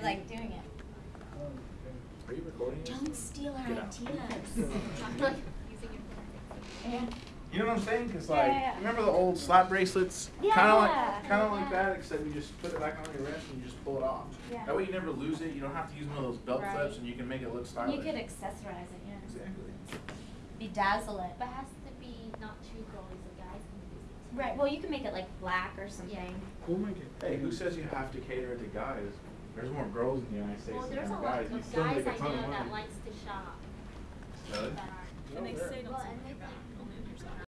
you're like doing it. Are you recording? Don't steal our Get ideas. Yeah. You know what I'm saying? Cause like, yeah, yeah. remember the old slap bracelets? Yeah. Kinda like, kinda like that, except you just put it back on your wrist and you just pull it off. Yeah. That way you never lose it. You don't have to use one of those belt Right. clips, and you can make it look stylish. You could accessorize it, yeah. Exactly. Bedazzle it. But it has to be not too girly, so guys can use this. Right, well, you can make it like black or something. We'll make it. Hey, who says you have to cater it to guys? There's more girls in the United States Well, than there's a lot guys. You of still guys make a I ton of know that money. likes to shop. Really? That aren't. And they say don't Well, and they back, think- only